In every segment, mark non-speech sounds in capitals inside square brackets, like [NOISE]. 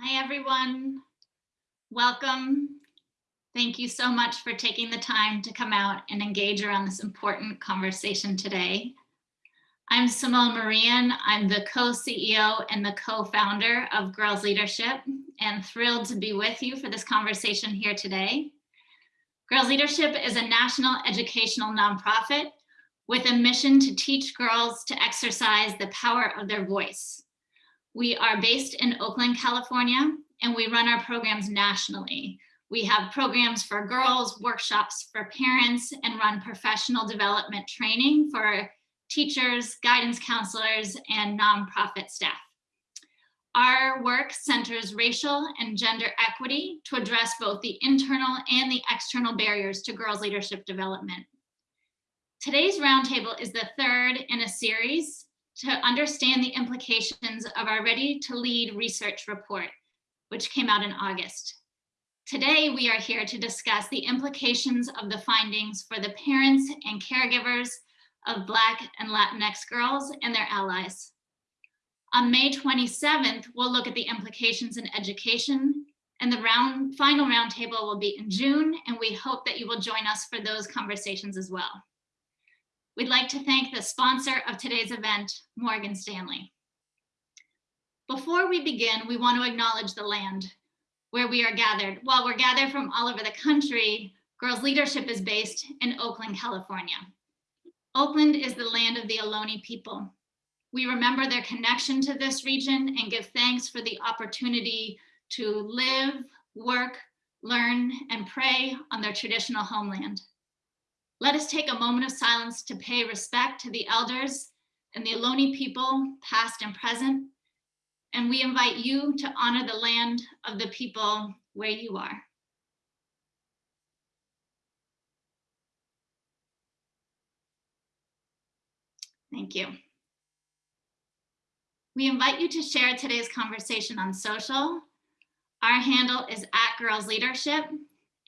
Hi, everyone. Welcome. Thank you so much for taking the time to come out and engage around this important conversation today. I'm Simone Marean. I'm the co-CEO and the co-founder of Girls Leadership and thrilled to be with you for this conversation here today. Girls Leadership is a national educational nonprofit with a mission to teach girls to exercise the power of their voice. We are based in Oakland, California, and we run our programs nationally. We have programs for girls, workshops for parents, and run professional development training for teachers, guidance counselors, and nonprofit staff. Our work centers racial and gender equity to address both the internal and the external barriers to girls' leadership development. Today's roundtable is the third in a series to understand the implications of our Ready to Lead research report, which came out in August. Today, we are here to discuss the implications of the findings for the parents and caregivers of Black and Latinx girls and their allies. On May 27th, we'll look at the implications in education and the round, final roundtable will be in June, and we hope that you will join us for those conversations as well. We'd like to thank the sponsor of today's event, Morgan Stanley. Before we begin, we want to acknowledge the land where we are gathered. While we're gathered from all over the country, Girls Leadership is based in Oakland, California. Oakland is the land of the Ohlone people. We remember their connection to this region and give thanks for the opportunity to live, work, learn, and pray on their traditional homeland. Let us take a moment of silence to pay respect to the elders and the Ohlone people, past and present. And we invite you to honor the land of the people where you are. Thank you. We invite you to share today's conversation on social. Our handle is at Girls Leadership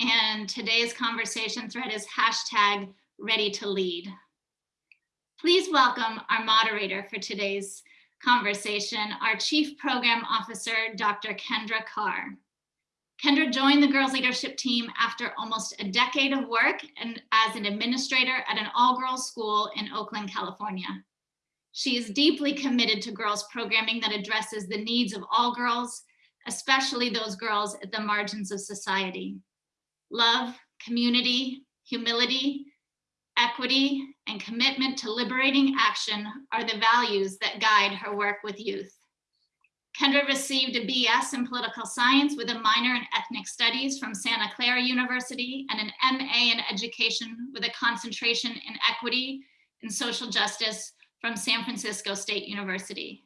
and today's conversation thread is hashtag ready to lead. Please welcome our moderator for today's conversation, our Chief Program Officer, Dr. Kendra Carr. Kendra joined the Girls Leadership team after almost a decade of work and as an administrator at an all-girls school in Oakland, California. She is deeply committed to girls programming that addresses the needs of all girls, especially those girls at the margins of society love, community, humility, equity, and commitment to liberating action are the values that guide her work with youth. Kendra received a BS in political science with a minor in ethnic studies from Santa Clara University and an MA in education with a concentration in equity and social justice from San Francisco State University.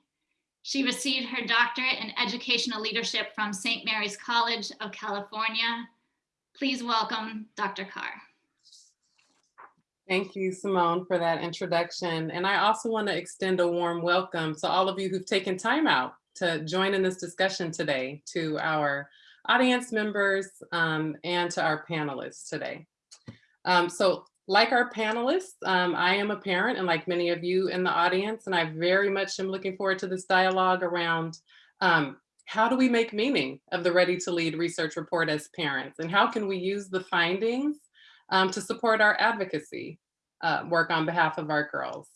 She received her doctorate in educational leadership from St. Mary's College of California Please welcome Dr. Carr. Thank you, Simone, for that introduction. And I also want to extend a warm welcome to all of you who've taken time out to join in this discussion today, to our audience members um, and to our panelists today. Um, so like our panelists, um, I am a parent and like many of you in the audience, and I very much am looking forward to this dialogue around um, how do we make meaning of the Ready to Lead research report as parents? And how can we use the findings um, to support our advocacy uh, work on behalf of our girls?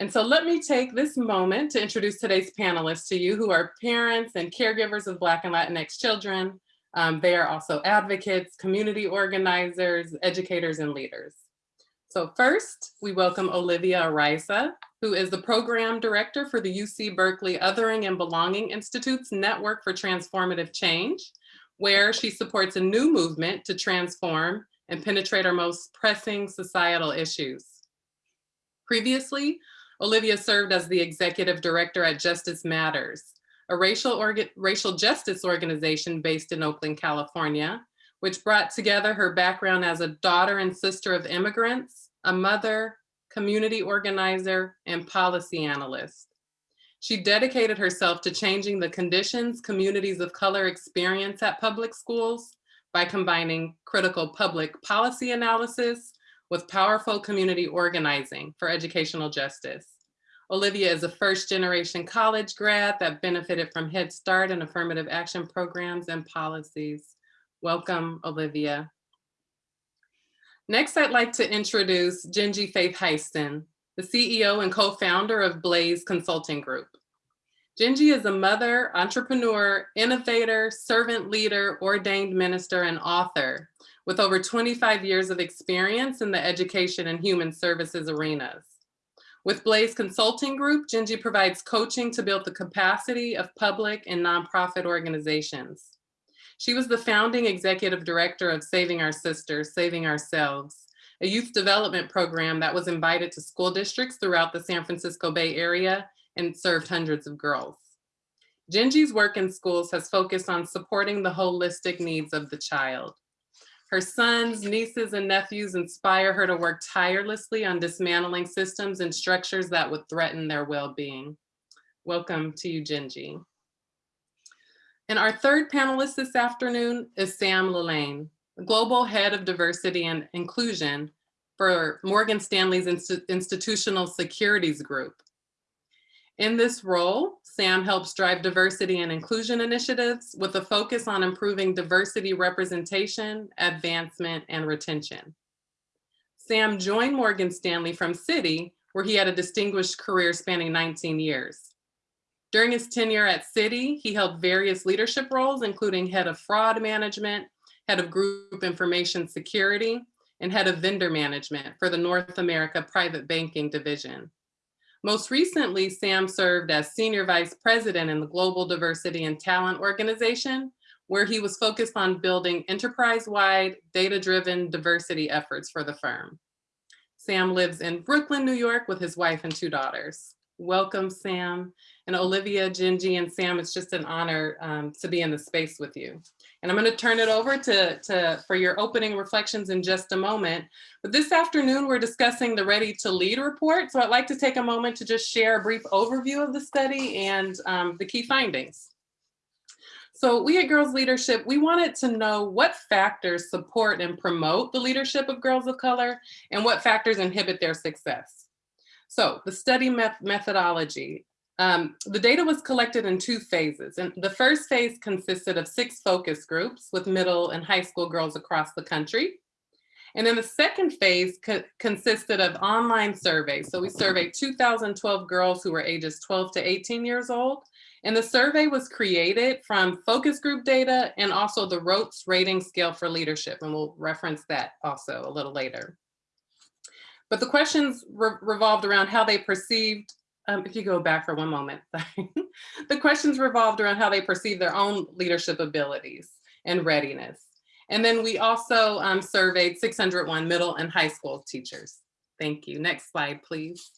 And so let me take this moment to introduce today's panelists to you who are parents and caregivers of Black and Latinx children. Um, they are also advocates, community organizers, educators, and leaders. So first, we welcome Olivia Araiza, who is the program director for the UC Berkeley Othering and Belonging Institute's Network for Transformative Change, where she supports a new movement to transform and penetrate our most pressing societal issues. Previously, Olivia served as the executive director at Justice Matters, a racial, racial justice organization based in Oakland, California, which brought together her background as a daughter and sister of immigrants, a mother, community organizer, and policy analyst. She dedicated herself to changing the conditions communities of color experience at public schools by combining critical public policy analysis with powerful community organizing for educational justice. Olivia is a first generation college grad that benefited from Head Start and affirmative action programs and policies. Welcome, Olivia. Next, I'd like to introduce Gingy Faith Heiston, the CEO and co-founder of Blaze Consulting Group. Gingy is a mother, entrepreneur, innovator, servant leader, ordained minister, and author with over 25 years of experience in the education and human services arenas. With Blaze Consulting Group, Gingy provides coaching to build the capacity of public and nonprofit organizations. She was the founding executive director of Saving Our Sisters, Saving Ourselves, a youth development program that was invited to school districts throughout the San Francisco Bay Area and served hundreds of girls. Genji's work in schools has focused on supporting the holistic needs of the child. Her sons, nieces, and nephews inspire her to work tirelessly on dismantling systems and structures that would threaten their well-being. Welcome to you, Gingy. And our third panelist this afternoon is Sam Lillane, Global Head of Diversity and Inclusion for Morgan Stanley's Inst Institutional Securities Group. In this role, Sam helps drive diversity and inclusion initiatives with a focus on improving diversity representation, advancement, and retention. Sam joined Morgan Stanley from Citi, where he had a distinguished career spanning 19 years. During his tenure at Citi, he held various leadership roles, including head of fraud management, head of group information security, and head of vendor management for the North America Private Banking Division. Most recently, Sam served as Senior Vice President in the Global Diversity and Talent Organization, where he was focused on building enterprise-wide, data-driven diversity efforts for the firm. Sam lives in Brooklyn, New York with his wife and two daughters. Welcome, Sam. And Olivia, Gingy, and Sam, it's just an honor um, to be in the space with you. And I'm going to turn it over to, to for your opening reflections in just a moment. But this afternoon, we're discussing the Ready to Lead report. So I'd like to take a moment to just share a brief overview of the study and um, the key findings. So we at Girls Leadership, we wanted to know what factors support and promote the leadership of girls of color and what factors inhibit their success. So the study met methodology. Um, the data was collected in two phases. And the first phase consisted of six focus groups with middle and high school girls across the country. And then the second phase co consisted of online surveys. So we surveyed 2012 girls who were ages 12 to 18 years old. And the survey was created from focus group data and also the Roets rating scale for leadership. And we'll reference that also a little later. But the questions re revolved around how they perceived, um, if you go back for one moment, [LAUGHS] the questions revolved around how they perceive their own leadership abilities and readiness. And then we also um, surveyed 601 middle and high school teachers. Thank you. Next slide, please.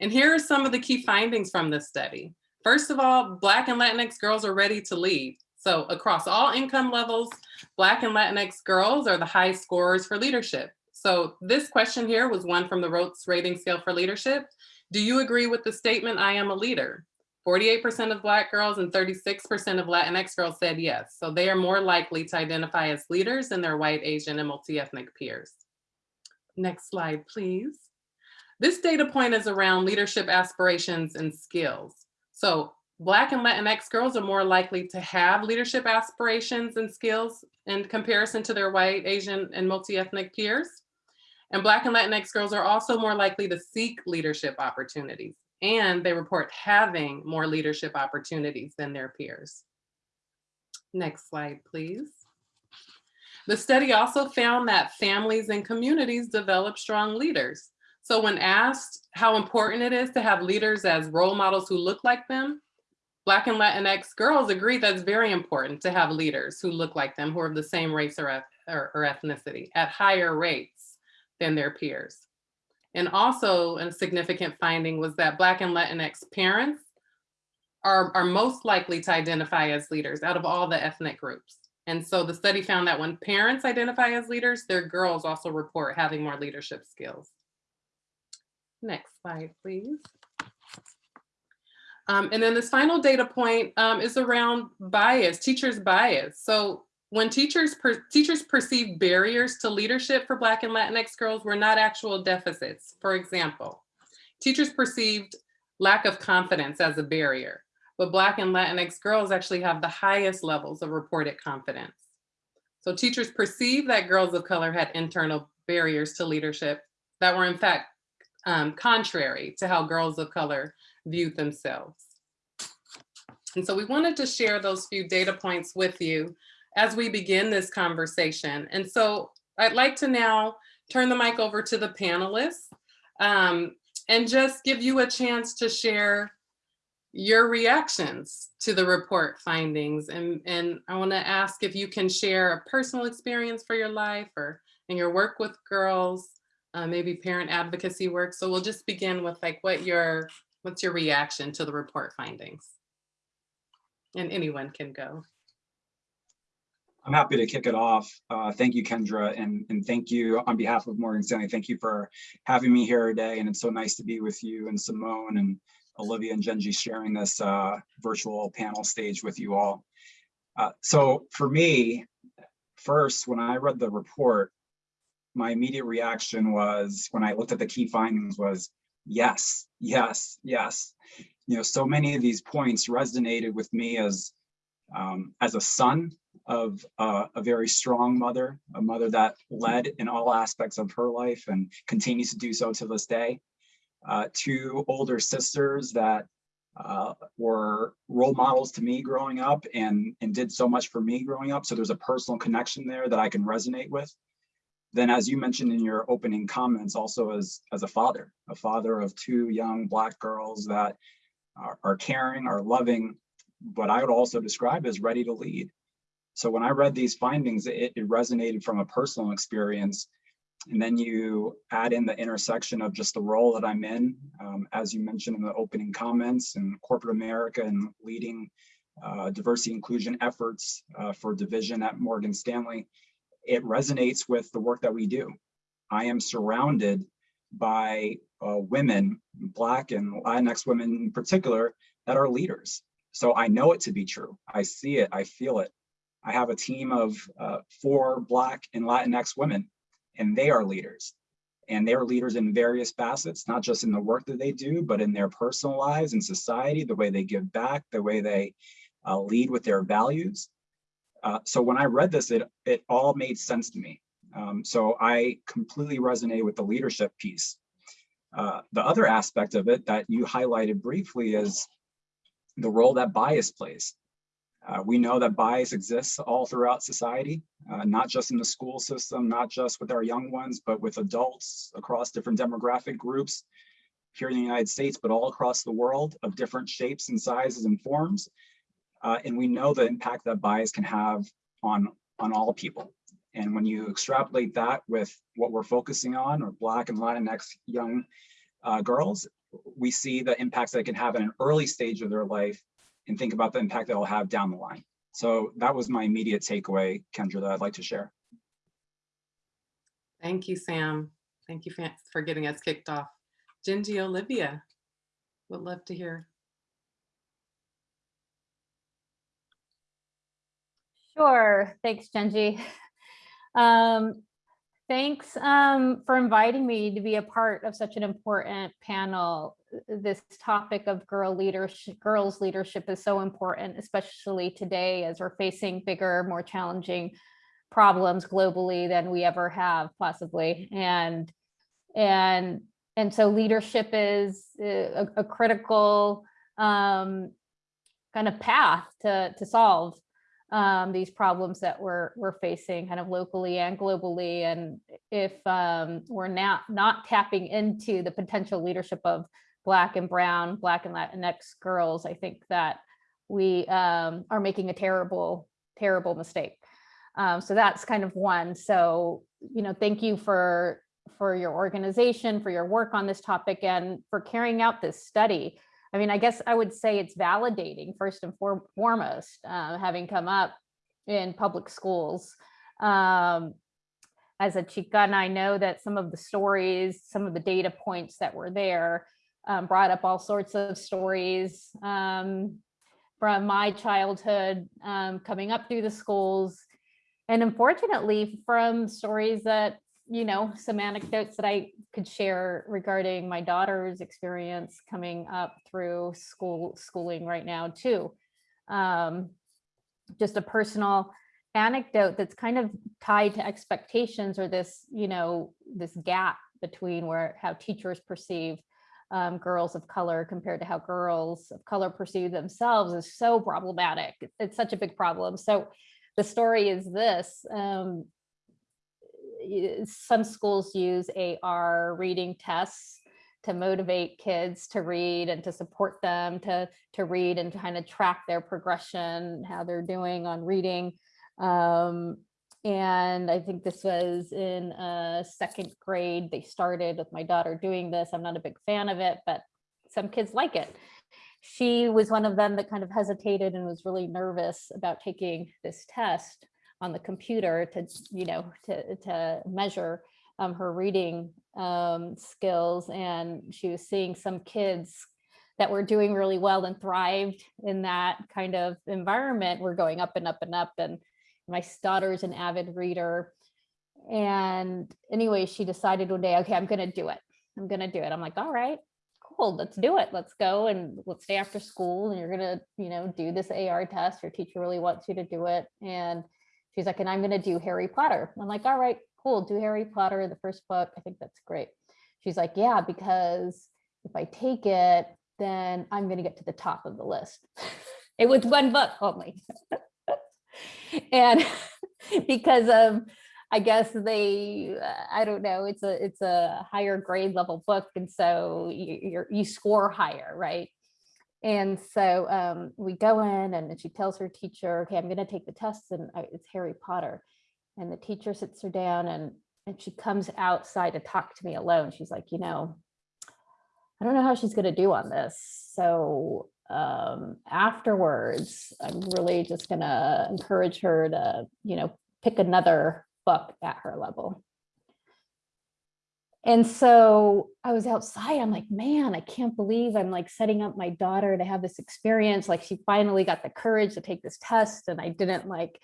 And here are some of the key findings from this study. First of all, Black and Latinx girls are ready to lead. So across all income levels, Black and Latinx girls are the high scorers for leadership. So this question here was one from the Roets rating scale for leadership. Do you agree with the statement, I am a leader? 48% of Black girls and 36% of Latinx girls said yes. So they are more likely to identify as leaders than their white, Asian, and multi-ethnic peers. Next slide, please. This data point is around leadership aspirations and skills. So Black and Latinx girls are more likely to have leadership aspirations and skills in comparison to their white, Asian, and multi-ethnic peers. And Black and Latinx girls are also more likely to seek leadership opportunities and they report having more leadership opportunities than their peers. Next slide, please. The study also found that families and communities develop strong leaders. So when asked how important it is to have leaders as role models who look like them, Black and Latinx girls agree that's very important to have leaders who look like them, who are of the same race or, or, or ethnicity at higher rates than their peers. And also a significant finding was that Black and Latinx parents are, are most likely to identify as leaders out of all the ethnic groups. And so the study found that when parents identify as leaders, their girls also report having more leadership skills. Next slide, please. Um, and then this final data point um, is around bias, teachers' bias. So when teachers per teachers perceive barriers to leadership for Black and Latinx girls were not actual deficits. For example, teachers perceived lack of confidence as a barrier. But Black and Latinx girls actually have the highest levels of reported confidence. So teachers perceive that girls of color had internal barriers to leadership that were in fact um, contrary to how girls of color viewed themselves. And so we wanted to share those few data points with you as we begin this conversation. And so I'd like to now turn the mic over to the panelists um, and just give you a chance to share your reactions to the report findings. And, and I wanna ask if you can share a personal experience for your life or in your work with girls, uh, maybe parent advocacy work. So we'll just begin with like what your, what's your reaction to the report findings? And anyone can go. I'm happy to kick it off. Uh, thank you, Kendra, and, and thank you on behalf of Morgan Stanley. Thank you for having me here today. And it's so nice to be with you and Simone and Olivia and Genji sharing this uh, virtual panel stage with you all. Uh, so for me, first, when I read the report, my immediate reaction was, when I looked at the key findings was, yes, yes, yes. You know, so many of these points resonated with me as, um, as a son of uh, a very strong mother, a mother that led in all aspects of her life and continues to do so to this day. Uh, two older sisters that uh, were role models to me growing up and, and did so much for me growing up. So there's a personal connection there that I can resonate with. Then as you mentioned in your opening comments, also as, as a father, a father of two young Black girls that are, are caring, are loving, but I would also describe as ready to lead. So when I read these findings, it, it, resonated from a personal experience. And then you add in the intersection of just the role that I'm in, um, as you mentioned in the opening comments, in corporate America and leading uh, diversity inclusion efforts uh, for division at Morgan Stanley. It resonates with the work that we do. I am surrounded by uh, women, Black and Latinx women in particular, that are leaders. So I know it to be true. I see it, I feel it. I have a team of uh, four Black and Latinx women, and they are leaders. And they're leaders in various facets, not just in the work that they do, but in their personal lives and society, the way they give back, the way they uh, lead with their values. Uh, so when I read this, it, it all made sense to me. Um, so I completely resonate with the leadership piece. Uh, the other aspect of it that you highlighted briefly is the role that bias plays. Uh, we know that bias exists all throughout society, uh, not just in the school system, not just with our young ones, but with adults across different demographic groups here in the United States, but all across the world of different shapes and sizes and forms. Uh, and we know the impact that bias can have on, on all people. And when you extrapolate that with what we're focusing on, or Black and Latinx young uh, girls, we see the impacts that it can have in an early stage of their life and think about the impact that will have down the line. So that was my immediate takeaway, Kendra, that I'd like to share. Thank you, Sam. Thank you for getting us kicked off. Genji Olivia, would love to hear. Sure, thanks, Genji. Um, Thanks um, for inviting me to be a part of such an important panel. This topic of girl leadership, girls leadership is so important, especially today as we're facing bigger, more challenging problems globally than we ever have possibly. And, and, and so leadership is a, a critical um, kind of path to, to solve um, these problems that we're we're facing kind of locally and globally. And if um, we're not not tapping into the potential leadership of Black and Brown, Black and Latinx girls, I think that we um, are making a terrible, terrible mistake. Um, so that's kind of one. So, you know, thank you for for your organization, for your work on this topic and for carrying out this study. I mean, I guess I would say it's validating first and foremost, uh, having come up in public schools. Um, as a Chicana, I know that some of the stories, some of the data points that were there um, brought up all sorts of stories um, from my childhood um, coming up through the schools. And unfortunately, from stories that you know, some anecdotes that I could share regarding my daughter's experience coming up through school schooling right now too. Um, just a personal anecdote that's kind of tied to expectations or this, you know, this gap between where how teachers perceive um, girls of color compared to how girls of color perceive themselves is so problematic. It's such a big problem. So the story is this. Um, some schools use AR reading tests to motivate kids to read and to support them to, to read and kind of track their progression, how they're doing on reading. Um, and I think this was in uh, second grade. They started with my daughter doing this. I'm not a big fan of it, but some kids like it. She was one of them that kind of hesitated and was really nervous about taking this test on the computer to, you know, to, to measure um, her reading um, skills. And she was seeing some kids that were doing really well and thrived in that kind of environment were going up and up and up. And my daughter's an avid reader. And anyway, she decided one day, okay, I'm gonna do it. I'm gonna do it. I'm like, all right, cool, let's do it. Let's go and let's stay after school and you're gonna, you know, do this AR test. Your teacher really wants you to do it. And she's like, and I'm gonna do Harry Potter. I'm like, all right, cool, do Harry Potter, the first book. I think that's great. She's like, yeah, because if I take it, then I'm gonna get to the top of the list. [LAUGHS] It was one book only. [LAUGHS] and [LAUGHS] because of i guess they uh, i don't know it's a it's a higher grade level book and so you you score higher right? And so um, we go in and she tells her teacher okay i'm going to take the test and I, it's harry potter. And the teacher sits her down and and she comes outside to talk to me alone. She's like you know i don't know how she's going to do on this so um, afterwards, I'm really just gonna encourage her to, you know, pick another book at her level. And so I was outside, I'm like, man, I can't believe I'm like setting up my daughter to have this experience. Like she finally got the courage to take this test and I didn't like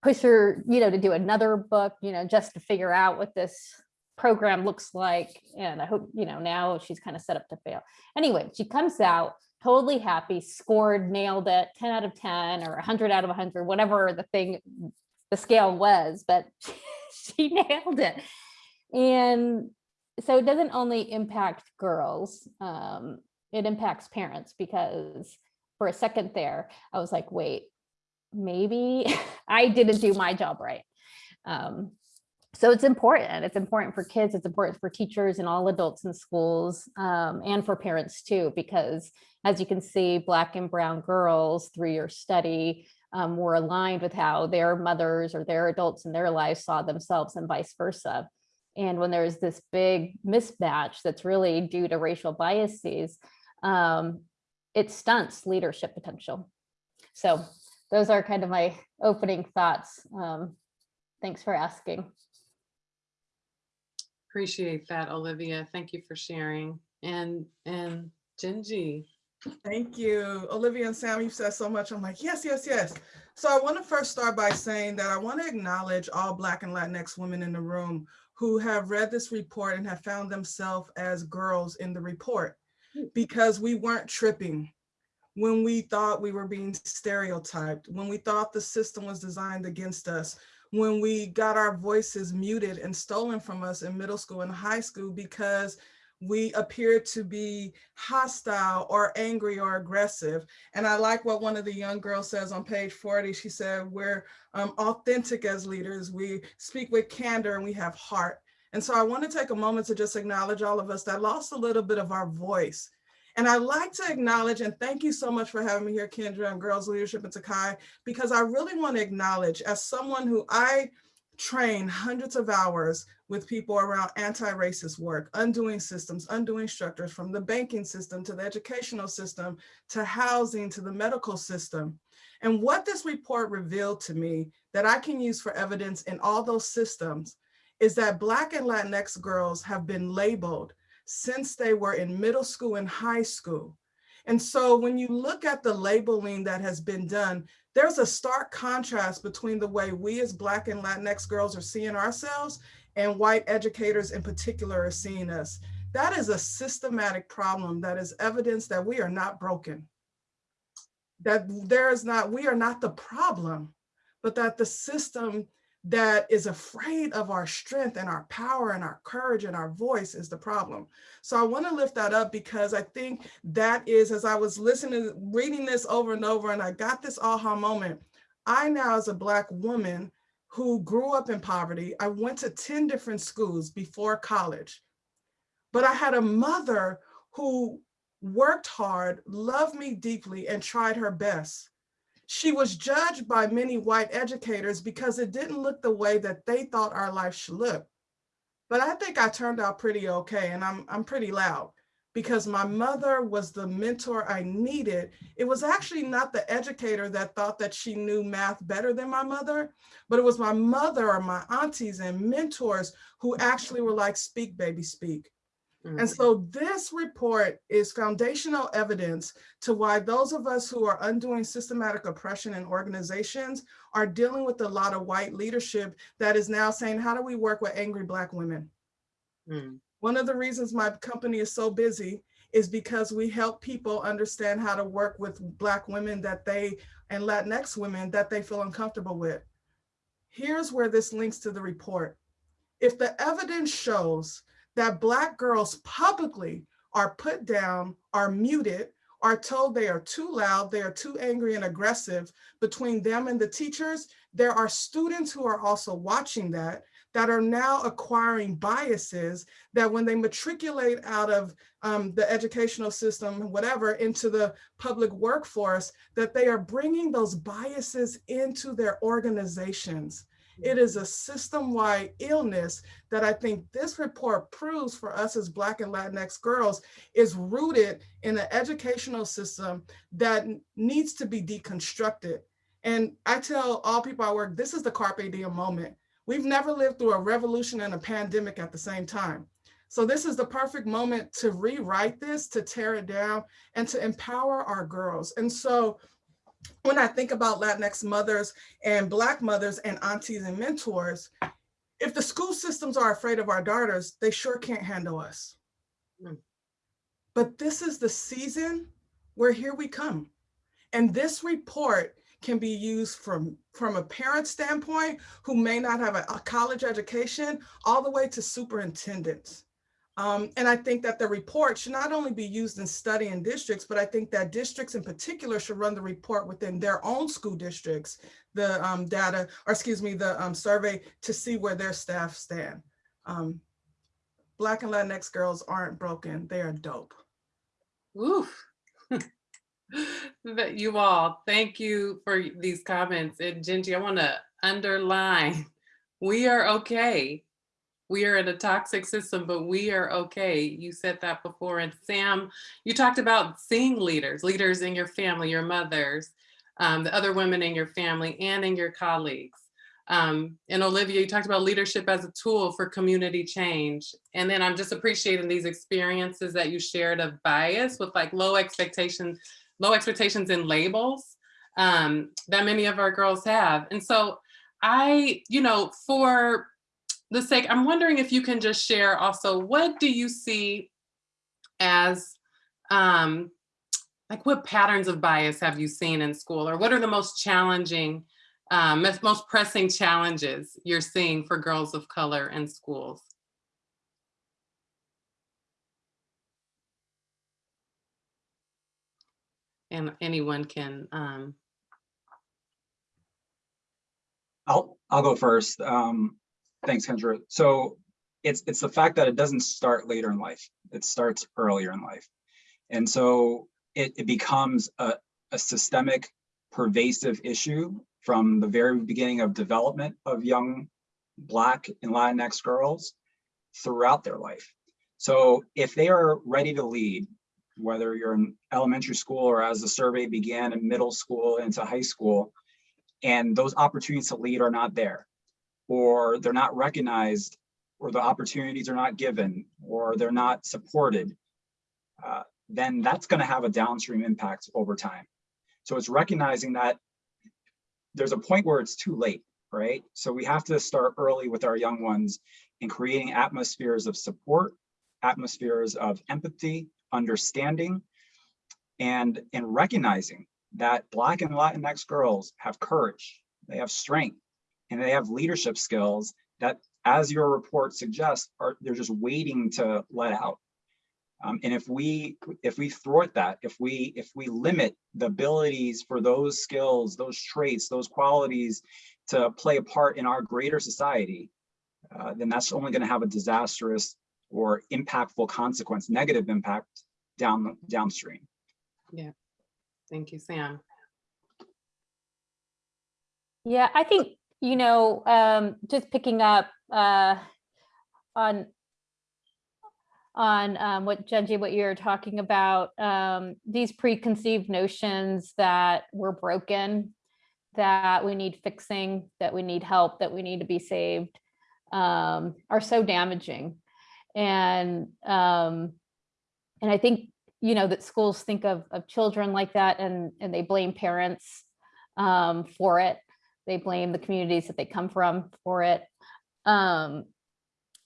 push her, you know, to do another book, you know, just to figure out what this program looks like. And I hope, you know, now she's kind of set up to fail. Anyway, she comes out totally happy, scored, nailed it, 10 out of 10 or 100 out of 100, whatever the thing, the scale was, but [LAUGHS] she nailed it. And so it doesn't only impact girls, um, it impacts parents because for a second there, I was like, wait, maybe [LAUGHS] I didn't do my job right. Um, so it's important. It's important for kids. It's important for teachers and all adults in schools um, and for parents too, because as you can see, Black and Brown girls through your study um, were aligned with how their mothers or their adults in their lives saw themselves and vice versa. And when there's this big mismatch that's really due to racial biases, um, it stunts leadership potential. So those are kind of my opening thoughts. Um, thanks for asking. Appreciate that, Olivia. Thank you for sharing. And, and Genji. Thank you. Olivia and Sam, you've said so much. I'm like, yes, yes, yes. So I want to first start by saying that I want to acknowledge all Black and Latinx women in the room who have read this report and have found themselves as girls in the report hmm. because we weren't tripping when we thought we were being stereotyped, when we thought the system was designed against us, when we got our voices muted and stolen from us in middle school and high school because we appeared to be hostile or angry or aggressive. And I like what one of the young girls says on page 40. She said, we're um, authentic as leaders. We speak with candor and we have heart. And so I want to take a moment to just acknowledge all of us that lost a little bit of our voice. And I'd like to acknowledge, and thank you so much for having me here, Kendra and Girls Leadership in Takai, because I really want to acknowledge as someone who I train hundreds of hours with people around anti-racist work, undoing systems, undoing structures from the banking system to the educational system, to housing, to the medical system. And what this report revealed to me that I can use for evidence in all those systems is that Black and Latinx girls have been labeled since they were in middle school and high school. And so when you look at the labeling that has been done, there's a stark contrast between the way we as Black and Latinx girls are seeing ourselves and white educators in particular are seeing us. That is a systematic problem that is evidence that we are not broken. That there is not, we are not the problem, but that the system that is afraid of our strength and our power and our courage and our voice is the problem. So I want to lift that up because I think that is, as I was listening, reading this over and over, and I got this aha moment. I now, as a Black woman who grew up in poverty, I went to 10 different schools before college, but I had a mother who worked hard, loved me deeply, and tried her best. She was judged by many white educators because it didn't look the way that they thought our life should look. But I think I turned out pretty okay, and I'm, I'm pretty loud because my mother was the mentor I needed. It was actually not the educator that thought that she knew math better than my mother, but it was my mother or my aunties and mentors who actually were like, speak, baby, speak. And so this report is foundational evidence to why those of us who are undoing systematic oppression in organizations are dealing with a lot of white leadership that is now saying, how do we work with angry Black women? Mm. One of the reasons my company is so busy is because we help people understand how to work with Black women that they, and Latinx women that they feel uncomfortable with. Here's where this links to the report. If the evidence shows that Black girls publicly are put down, are muted, are told they are too loud, they are too angry and aggressive between them and the teachers, there are students who are also watching that, that are now acquiring biases that when they matriculate out of um, the educational system, whatever, into the public workforce, that they are bringing those biases into their organizations. It is a system-wide illness that I think this report proves for us as Black and Latinx girls is rooted in an educational system that needs to be deconstructed. And I tell all people I work, this is the carpe diem moment. We've never lived through a revolution and a pandemic at the same time. So this is the perfect moment to rewrite this, to tear it down, and to empower our girls. And so when I think about Latinx mothers and Black mothers and aunties and mentors, if the school systems are afraid of our daughters, they sure can't handle us. Mm. But this is the season where here we come. And this report can be used from, from a parent standpoint who may not have a, a college education all the way to superintendents. Um, and I think that the report should not only be used in studying districts, but I think that districts in particular should run the report within their own school districts, the um, data, or excuse me, the um, survey to see where their staff stand. Um, Black and Latinx girls aren't broken, they are dope. Oof. [LAUGHS] But you all, thank you for these comments. And Gingy, I want to underline, we are okay. We are in a toxic system, but we are okay. You said that before. And Sam, you talked about seeing leaders, leaders in your family, your mothers, um, the other women in your family and in your colleagues. Um, and Olivia, you talked about leadership as a tool for community change. And then I'm just appreciating these experiences that you shared of bias with like low expectations, low expectations and labels um, that many of our girls have. And so I, you know, for the sake, I'm wondering if you can just share also, what do you see as, um, like what patterns of bias have you seen in school or what are the most challenging um, most- pressing challenges you're seeing for girls of color in schools? And anyone can, um, I'll, I'll go first. Um, thanks, Kendra. So it's, it's the fact that it doesn't start later in life. It starts earlier in life. And so it, it becomes a, a systemic pervasive issue from the very beginning of development of young Black and Latinx girls throughout their life. So if they are ready to lead, whether you're in elementary school or as the survey began in middle school into high school, and those opportunities to lead are not there, or they're not recognized, or the opportunities are not given, or they're not supported, uh, then that's going to have a downstream impact over time. So it's recognizing that there's a point where it's too late, right? So we have to start early with our young ones in creating atmospheres of support, atmospheres of empathy, understanding, and in recognizing that Black and Latinx girls have courage, they have strength, and they have leadership skills that, as your report suggests, are they're just waiting to let out. Um, and if we if we thwart that, if we if we limit the abilities for those skills, those traits, those qualities to play a part in our greater society, uh, then that's only going to have a disastrous or impactful consequence, negative impact down downstream. Yeah. Thank you, Sam. Yeah, I think, you know, um, just picking up uh, on on um, what Genji, what you're talking about, um, these preconceived notions that we're broken, that we need fixing, that we need help, that we need to be saved, um, are so damaging. And um, and I think, you know, that schools think of of children like that and and they blame parents um, for it. They blame the communities that they come from for it. Um,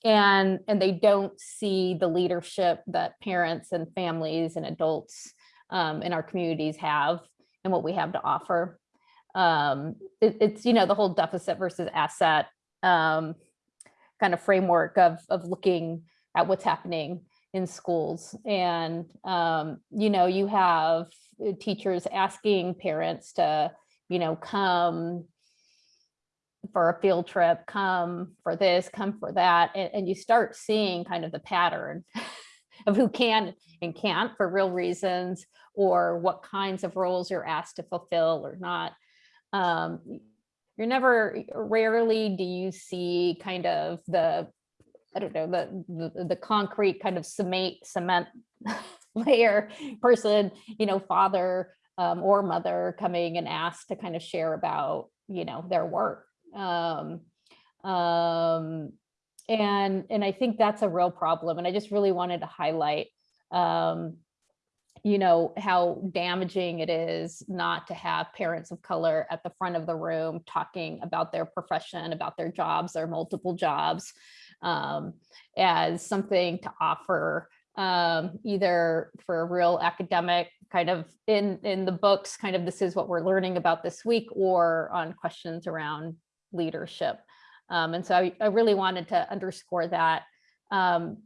and and they don't see the leadership that parents and families and adults um, in our communities have and what we have to offer. Um, it- it's you know the whole deficit versus asset um, kind of framework of of looking at what's happening in schools and um, you know you have uh, teachers asking parents to you know come for a field trip, come for this, come for that, and, and you start seeing kind of the pattern [LAUGHS] of who can and can't for real reasons, or what kinds of roles you're asked to fulfill or not. Um, you're never, rarely do you see kind of the, I don't know, the, the, the concrete kind of cement, cement [LAUGHS] layer person, you know, father um, or mother coming and asked to kind of share about, you know, their work um, um, and and I think that's a real problem. And I just really wanted to highlight, um, you know, how damaging it is not to have parents of color at the front of the room talking about their profession, about their jobs, their multiple jobs, um, as something to offer um, either for a real academic kind of in in the books, kind of this is what we're learning about this week, or on questions around leadership. Um, and so I, I, really wanted to underscore that, um,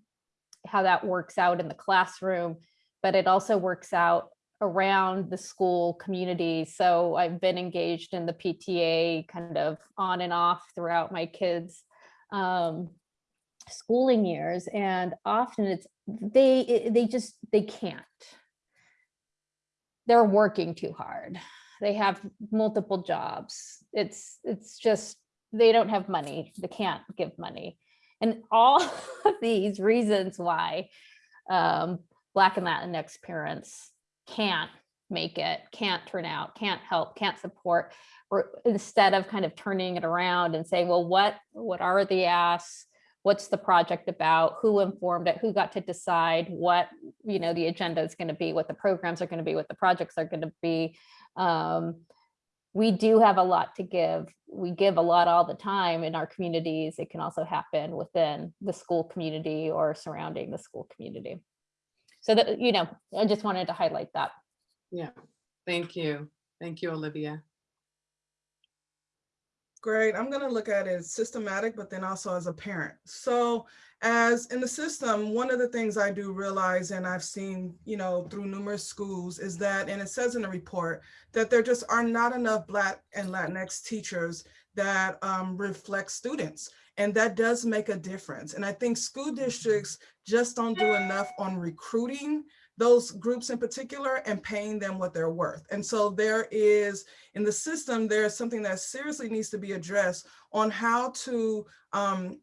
how that works out in the classroom, but it also works out around the school community. So I've been engaged in the PTA kind of on and off throughout my kids' um, schooling years. And often it's, they, they just, they can't. They're working too hard they have multiple jobs. It's it's just they don't have money. They can't give money. And all [LAUGHS] of these reasons why um, Black and Latinx parents can't make it, can't turn out, can't help, can't support, or instead of kind of turning it around and saying, well, what, what are the asks? What's the project about? Who informed it? Who got to decide what, you know, the agenda is going to be, what the programs are going to be, what the projects are going to be? Um, we do have a lot to give. We give a lot all the time in our communities. It can also happen within the school community or surrounding the school community. So that, you know, I just wanted to highlight that. Yeah, thank you. Thank you, Olivia. Great. I'm going to look at it as systematic, but then also as a parent. So as in the system, one of the things I do realize, and I've seen, you know, through numerous schools is that, and it says in the report, that there just are not enough Black and Latinx teachers that um, reflect students. And that does make a difference. And I think school districts just don't do enough on recruiting those groups in particular and paying them what they're worth. And so there is, in the system, there's something that seriously needs to be addressed on how to um,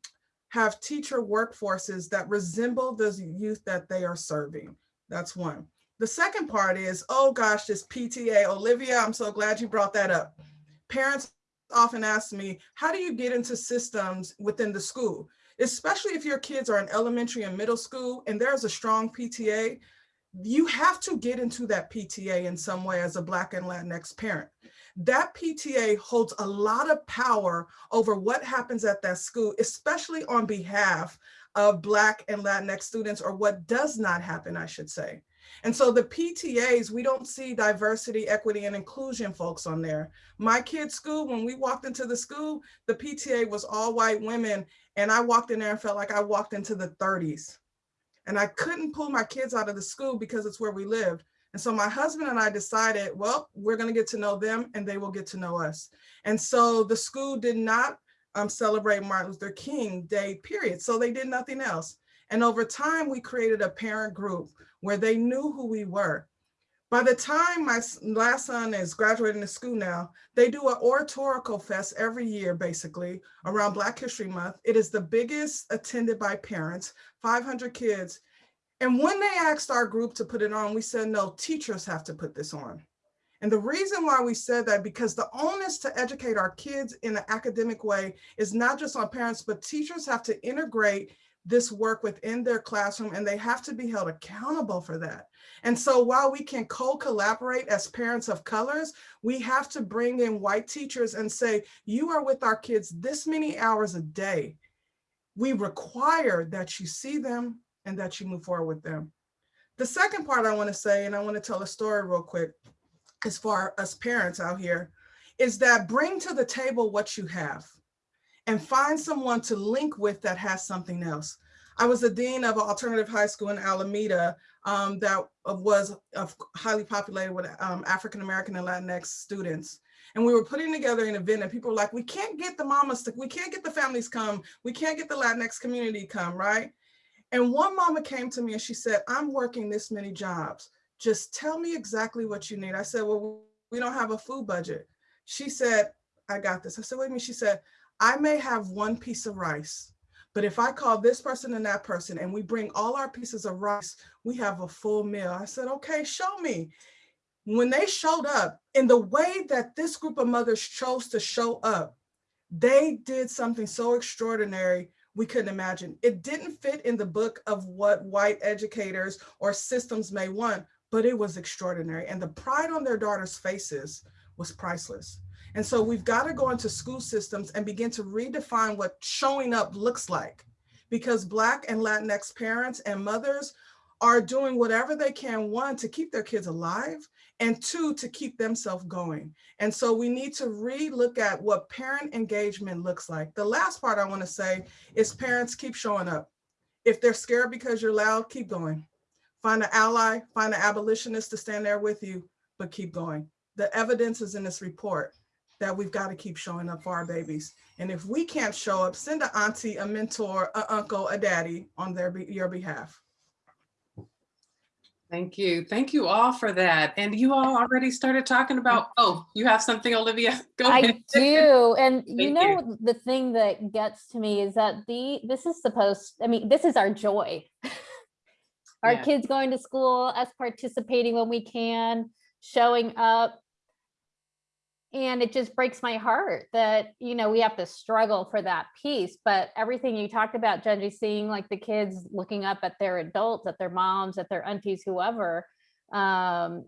have teacher workforces that resemble the youth that they are serving. That's one. The second part is, oh gosh, this PTA, Olivia, I'm so glad you brought that up. Parents often ask me, how do you get into systems within the school? Especially if your kids are in elementary and middle school and there's a strong PTA, you have to get into that PTA in some way as a Black and Latinx parent. that PTA holds a lot of power over what happens at that school, especially on behalf of Black and Latinx students, or what does not happen, I should say. And so the PTAs, we don't see diversity, equity, and inclusion folks on there. My kid's school, when we walked into the school, the PTA was all white women, and I walked in there and felt like I walked into the 30s. And I couldn't pull my kids out of the school because it's where we lived. And so my husband and I decided, well, we're going to get to know them and they will get to know us. And so the school did not um, celebrate Martin Luther King Day, period. So they did nothing else. And over time, we created a parent group where they knew who we were. By the time my last son is graduating school now, they do an oratorical fest every year, basically, around Black History Month. It is the biggest attended by parents, 500 kids. And when they asked our group to put it on, we said, no, teachers have to put this on. And the reason why we said that, because the onus to educate our kids in an academic way is not just on parents, but teachers have to integrate this work within their classroom and they have to be held accountable for that. And so while we can co-collaborate as parents of colors, we have to bring in white teachers and say, you are with our kids this many hours a day. We require that you see them and that you move forward with them. The second part I wanna say, and I wanna tell a story real quick, as far as parents out here, is that bring to the table what you have and find someone to link with that has something else. I was the dean of an alternative high school in Alameda um, that was uh, highly populated with um, African-American and Latinx students. And we were putting together an event and people were like, we can't get the mamas, to, we can't get the families come, we can't get the Latinx community come, right? And one mama came to me and she said, I'm working this many jobs. Just tell me exactly what you need. I said, well, we don't have a food budget. She said, I got this. I said, wait a minute. She said, I may have one piece of rice, but if I call this person and that person and we bring all our pieces of rice, we have a full meal. I said, okay, show me. When they showed up in the way that this group of mothers chose to show up, they did something so extraordinary we couldn't imagine. It didn't fit in the book of what white educators or systems may want, but it was extraordinary. And the pride on their daughters' faces was priceless. And so we've got to go into school systems and begin to redefine what showing up looks like. Because Black and Latinx parents and mothers are doing whatever they can, one, to keep their kids alive, and two, to keep themselves going. And so we need to re-look at what parent engagement looks like. The last part I want to say is parents keep showing up. If they're scared because you're loud, keep going. Find an ally, find an abolitionist to stand there with you, but keep going. The evidence is in this report that we've got to keep showing up for our babies. And if we can't show up, send an auntie, a mentor, a uncle, a daddy on their be- your behalf. Thank you. Thank you all for that. And you all already started talking about, oh, you have something, Olivia? [LAUGHS] Go I ahead. do, and [LAUGHS] you Thank you. know, the thing that gets to me is that the, this is supposed, I mean, this is our joy. [LAUGHS] Our Yeah. kids going to school, us participating when we can, showing up. And it just breaks my heart that, you know, we have to struggle for that piece, but everything you talked about, Genji, seeing like the kids looking up at their adults, at their moms, at their aunties, whoever. Um,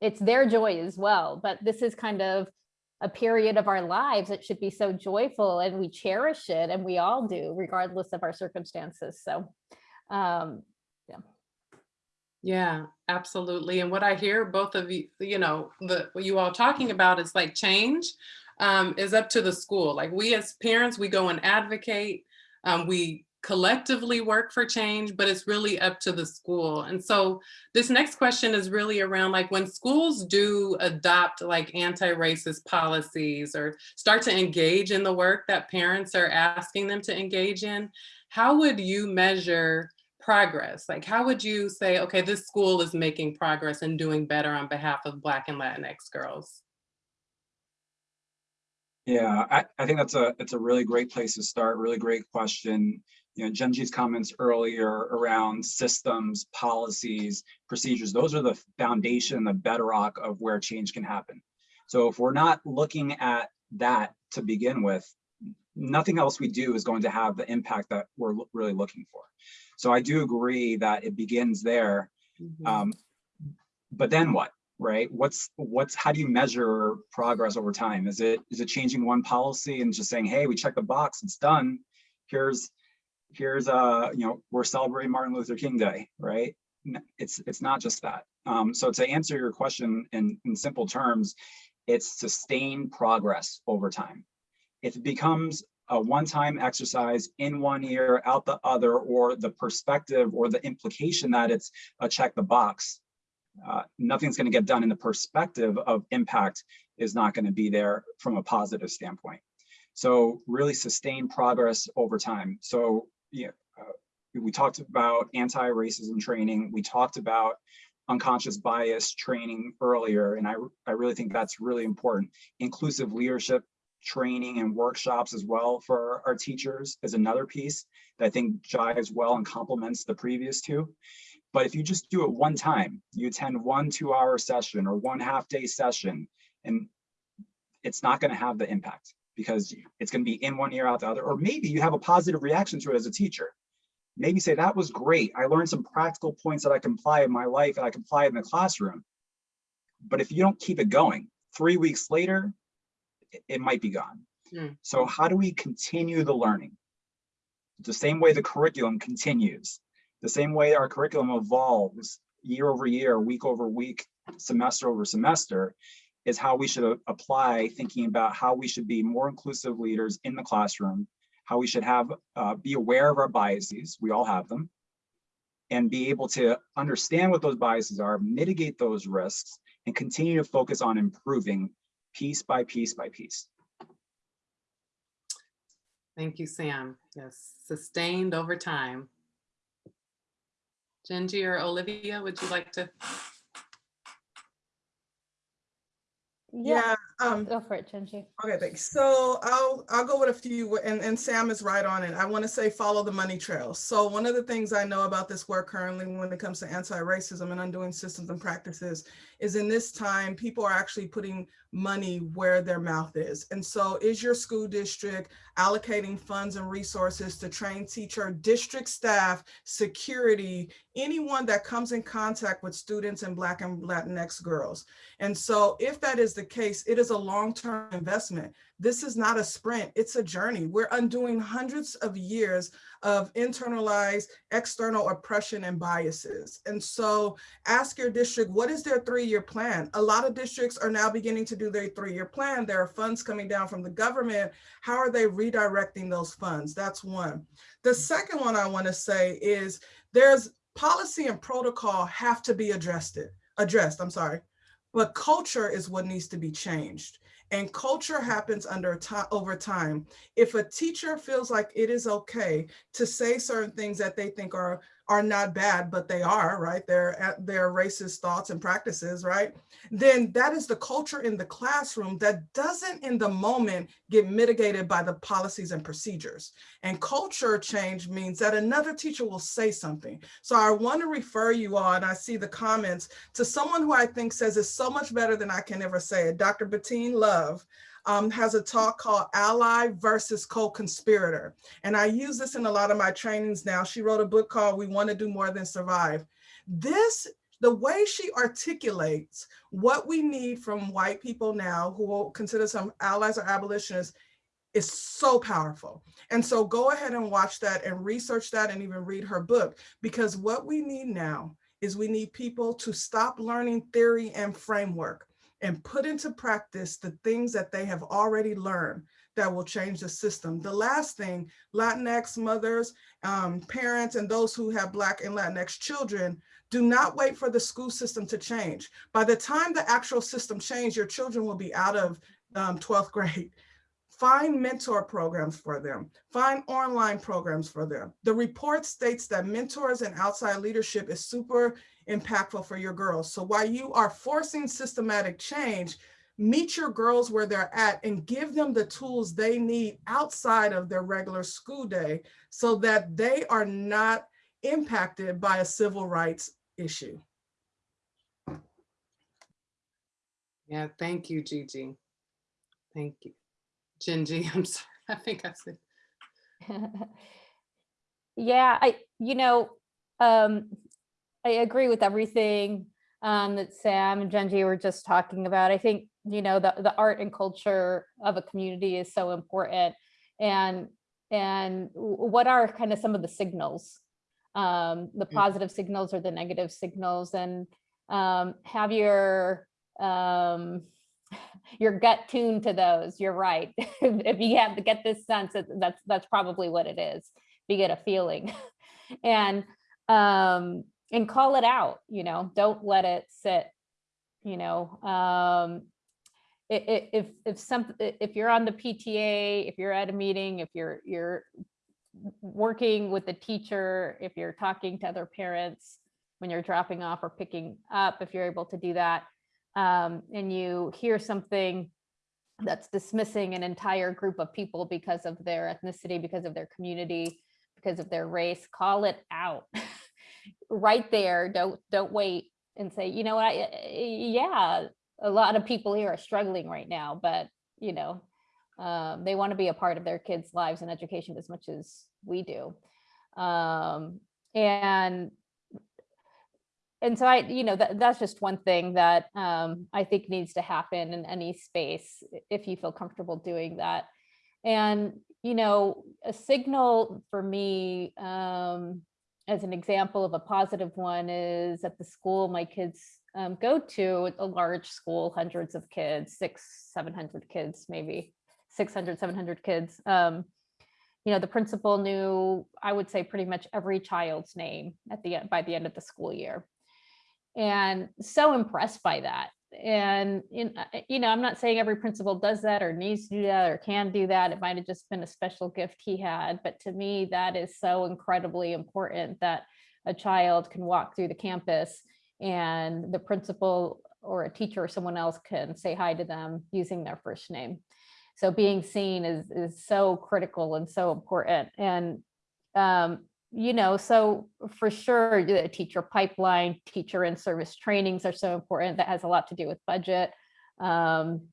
it's their joy as well, but this is kind of a period of our lives that should be so joyful and we cherish it and we all do regardless of our circumstances. So, um, Yeah, absolutely. And what I hear both of you, you know, the, what you all talking about is like change um, is up to the school. Like we as parents, we go and advocate, um, we collectively work for change, but it's really up to the school. And so this next question is really around like when schools do adopt like anti-racist policies or start to engage in the work that parents are asking them to engage in, how would you measure progress? Like, how would you say, okay, this school is making progress and doing better on behalf of Black and Latinx girls? Yeah, I, I think that's a, it's a really great place to start, really great question. You know, Genji's comments earlier around systems, policies, procedures, those are the foundation, the bedrock of where change can happen. So if we're not looking at that to begin with, nothing else we do is going to have the impact that we're really looking for. So I do agree that it begins there. Mhm. Um, but then what? right? What's, what's, how do you measure progress over time? Is it, is it changing one policy and just saying, hey, we checked the box, it's done. Here's, here's, uh, you know, we're celebrating Martin Luther King Day, right? It's, it's not just that. Um, so to answer your question in, in simple terms, it's sustained progress over time. If it becomes a one-time exercise in one ear, out the other, or the perspective or the implication that it's a check the box, uh, nothing's going to get done in the perspective of impact is not going to be there from a positive standpoint. So really sustain progress over time. So yeah, uh, we talked about anti-racism training. We talked about unconscious bias training earlier, and I, I really think that's really important. Inclusive leadership training and workshops as well for our teachers is another piece that I think jives well and complements the previous two. But if you just do it one time, you attend one two hour session or one half day session, and it's not going to have the impact because it's going to be in one ear out the other, or maybe you have a positive reaction to it as a teacher. Maybe say that was great. I learned some practical points that I can apply in my life and I can apply in the classroom. But if you don't keep it going, three weeks later, it- might be gone. Hmm. So how do we continue the learning? The same way the curriculum continues, the same way our curriculum evolves year over year, week over week, semester over semester, is how we should apply thinking about how we should be more inclusive leaders in the classroom, how we should have, uh, be aware of our biases, we all have them, and be able to understand what those biases are, mitigate those risks, and continue to focus on improving piece by piece by piece. Thank you, Sam. Yes, sustained over time. Genji or Olivia, would you like to? Yeah, Yeah, um, go for it, Chenji. Okay, thanks. So I'll I'll go with a few, and and Sam is right on it. I want to say follow the money trail. So one of the things I know about this work currently, when it comes to anti-racism and undoing systems and practices, is in this time people are actually putting money where their mouth is. And so, is your school district allocating funds and resources to train teacher, district staff, security, anyone that comes in contact with students and Black and Latinx girls? And so if that is the case, it is a long-term investment. This is not a sprint, it's a journey. We're undoing hundreds of years of internalized external oppression and biases. And so ask your district, what is their three-year plan? A lot of districts are now beginning to do their three-year plan. There are funds coming down from the government. How are they redirecting those funds? That's one. The second one I wanna say is there's policy and protocol have to be addressed, it, addressed, I'm sorry. But culture is what needs to be changed. And culture happens under over time. If a teacher feels like it is okay to say certain things that they think are are not bad, but they are, right? They're uh, at their racist thoughts and practices, right? Then that is the culture in the classroom that doesn't in the moment get mitigated by the policies and procedures. And culture change means that another teacher will say something. So I want to refer you all, and I see the comments, to someone who I think says it's so much better than I can ever say it. Dr. Bettina Love um, has a talk called Ally versus Co-Conspirator. And I use this in a lot of my trainings now. She wrote a book called We Want to Do More Than Survive. This, the way she articulates what we need from white people now who will consider some allies or abolitionists is so powerful. And so go ahead and watch that and research that and even read her book, because what we need now is we need people to stop learning theory and framework and put into practice the things that they have already learned that will change the system. The last thing, Latinx mothers, um, parents, and those who have Black and Latinx children, do not wait for the school system to change. By the time the actual system changes, your children will be out of um, 12th [LAUGHS] grade. Find mentor programs for them. Find online programs for them. The report states that mentors and outside leadership is super impactful for your girls. So while you are forcing systematic change, meet your girls where they're at and give them the tools they need outside of their regular school day so that they are not impacted by a civil rights issue. Yeah, thank you, Gigi. Thank you. Genji, [LAUGHS] I'm sorry, I think I said. [LAUGHS] Yeah, I, you know, um, I agree with everything um, that Sam and Genji were just talking about. I think, you know, the, the art and culture of a community is so important. And, and what are kind of some of the signals? Um, the Mm. positive signals or the negative signals and um, have your, um, [LAUGHS] your gut tuned to those. You're right. [LAUGHS] If you have to get this sense, that- that's, that's probably what it is. You get a feeling. [LAUGHS] And, um, and call it out, you know, don't let it sit, you know, um, if, if some, if you're on the PTA, if you're at a meeting, if you're, you're working with the teacher, if you're talking to other parents, when you're dropping off or picking up, if you're able to do that, um, and you hear something that's dismissing an entire group of people because of their ethnicity, because of their community, because of their race, call it out [LAUGHS] right there. Don't don't wait and say, you know what, I- yeah, a lot of people here are struggling right now, but you know, um, they want to be a part of their kids' lives and education as much as we do. Um, and and so I, you know, that, that's just one thing that um, I think needs to happen in any space if you feel comfortable doing that. And, you know, a signal for me, um, as an example of a positive one is at the school my kids um, go to, a large school, hundreds of kids, six, 700 kids, maybe 600, 700 kids. Um, you know, the principal knew, I would say pretty much every child's name at the, by the end of the school year. And so impressed by that. And, in- uh, you know, I'm not saying every principal does that or needs to do that or can do that. It might have just been a special gift he had. But to me, that is so incredibly important that a child can walk through the campus and the principal or a teacher or someone else can say hi to them using their first name. So being seen is, is so critical and so important. And, um, you know, so for sure, the teacher pipeline, teacher in service trainings are so important. That has a lot to do with budget. Um,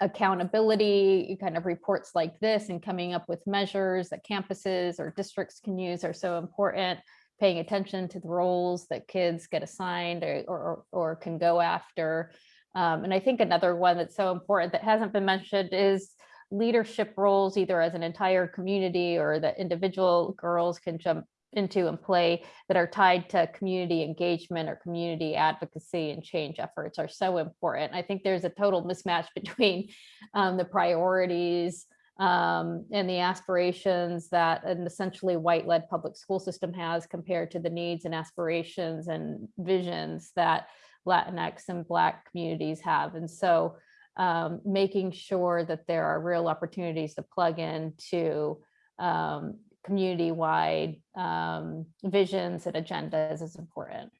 accountability, kind of reports like this and coming up with measures that campuses or districts can use are so important. Paying attention to the roles that kids get assigned or, or, or can go after. Um, and I think another one that's so important that hasn't been mentioned is leadership roles, either as an entire community or that individual girls can jump into and play that are tied to community engagement or community advocacy and change efforts are so important. I think there's a total mismatch [LAUGHS] between um, the priorities um, and the aspirations that an essentially white-led public school system has compared to the needs and aspirations and visions that Latinx and Black communities have. And so um, making sure that there are real opportunities to plug into um, community-wide um, visions and agendas is important.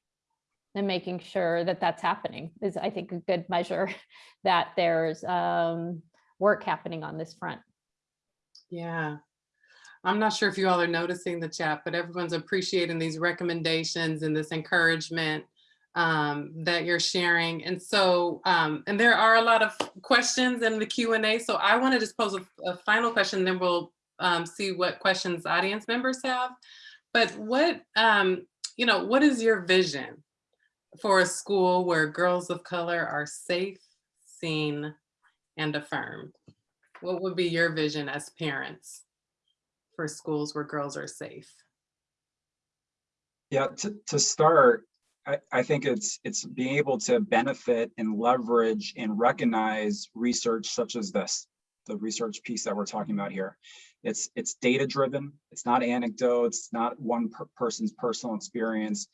And making sure that that's happening is, I think, a good measure [LAUGHS] that there's um, work happening on this front. Yeah. I'm not sure if you all are noticing the chat, but everyone's appreciating these recommendations and this encouragement um, that you're sharing. And so, um, and there are a lot of questions in the Q and A. So I want to just pose a, a final question, then we'll um, see what questions audience members have. But what, um, you know, what is your vision for a school where girls of color are safe, seen, and affirmed? What would be your vision as parents for schools where girls are safe? Yeah, to, to start, I, think it's, it's being able to benefit and leverage and recognize research such as this, the research piece that we're talking about here. It's, it's data driven. It's not anecdotes, it's not one per- person's personal experience.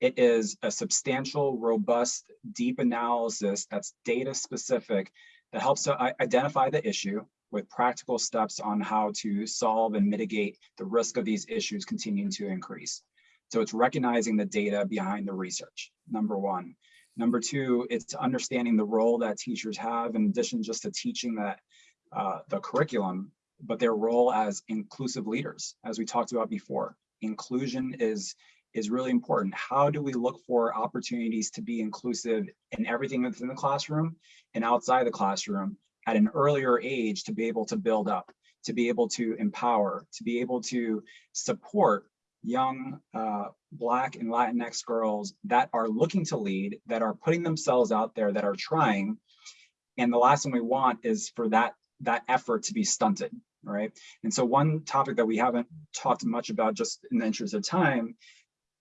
It is a substantial, robust, deep analysis that's data specific that helps to identify the issue with practical steps on how to solve and mitigate the risk of these issues continuing to increase. So it's recognizing the data behind the research, number one. Number two, it's understanding the role that teachers have in addition just to teaching that uh, the curriculum, but their role as inclusive leaders, as we talked about before. Inclusion is is really important. How do we look for opportunities to be inclusive in everything within the classroom and outside the classroom at an earlier age to be able to build up, to be able to empower, to be able to support young uh, Black and Latinx girls that are looking to lead, that are putting themselves out there, that are trying. And the last thing we want is for that, that effort to be stunted, right? And so one topic that we haven't talked much about just in the interest of time,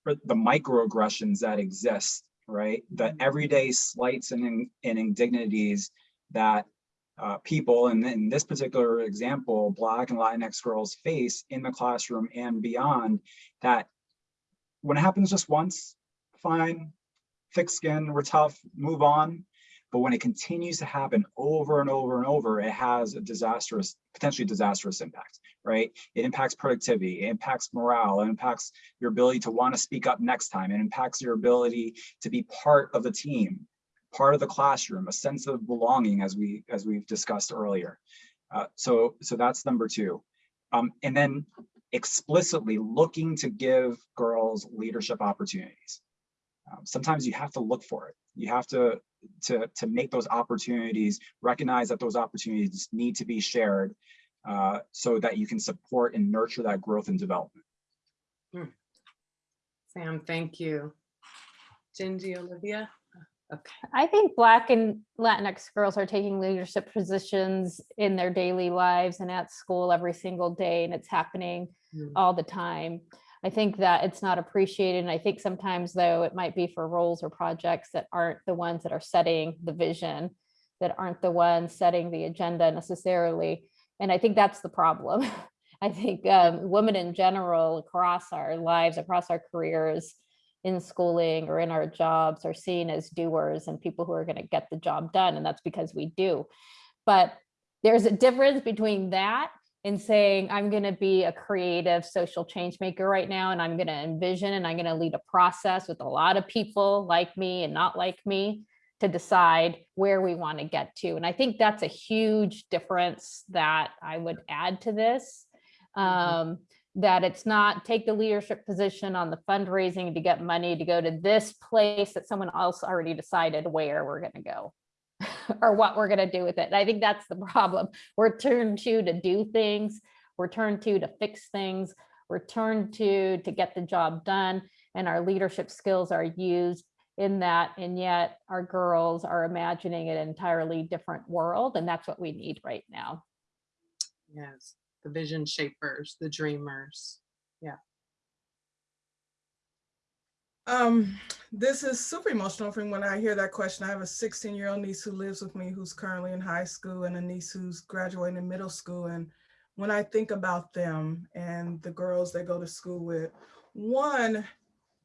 the microaggressions that exist, right? The everyday slights and, and indignities that uh, people, and in this particular example, Black and Latinx girls face in the classroom and beyond, that when it happens just once, fine, thick skin, we're tough, move on. But when it continues to happen over and over and over, it has a disastrous, potentially disastrous impact, right? It impacts productivity, it impacts morale, it impacts your ability to want to speak up next time, it impacts your ability to be part of the team, part of the classroom, a sense of belonging as we as we've discussed earlier. Uh, so so that's number two. Um, and then explicitly looking to give girls leadership opportunities. Um, sometimes you have to look for it. You have to to to make those opportunities recognize that those opportunities need to be shared uh, so that you can support and nurture that growth and development. Sam, thank you. Gingy, Olivia? Okay. I think Black and Latinx girls are taking leadership positions in their daily lives and at school every single day, and it's happening Mm. all the time. I think that it's not appreciated. And I think sometimes though, it might be for roles or projects that aren't the ones that are setting the vision, that aren't the ones setting the agenda necessarily. And I think that's the problem. [LAUGHS] I think um, women in general across our lives, across our careers, in schooling or in our jobs are seen as doers and people who are going to get the job done. And that's because we do. But there's a difference between that and saying, I'm going to be a creative social change maker right now, and I'm going to envision and I'm going to lead a process with a lot of people like me and not like me to decide where we want to get to. And I think that's a huge difference that I would add to this. Um, that it's not take the leadership position on the fundraising to get money to go to this place that someone else already decided where we're going to go [LAUGHS] or what we're going to do with it. And I think that's the problem. We're turned to to do things. We're turned to to fix things. We're turned to to get the job done. And our leadership skills are used in that. And yet our girls are imagining an entirely different world. And that's what we need right now. Yes, the vision shapers, the dreamers. Um, this is super emotional for me when I hear that question. I have a 16 year old niece who lives with me who's currently in high school and a niece who's graduating in middle school. And when I think about them and the girls they go to school with, one,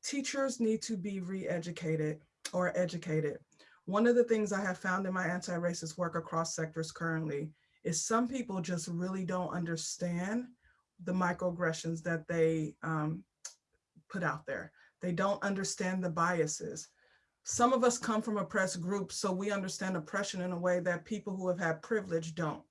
teachers need to be re-educated or educated. One of the things I have found in my anti-racist work across sectors currently is some people just really don't understand the microaggressions that they um, put out there. They don't understand the biases. Some of us come from oppressed groups, so we understand oppression in a way that people who have had privilege don't.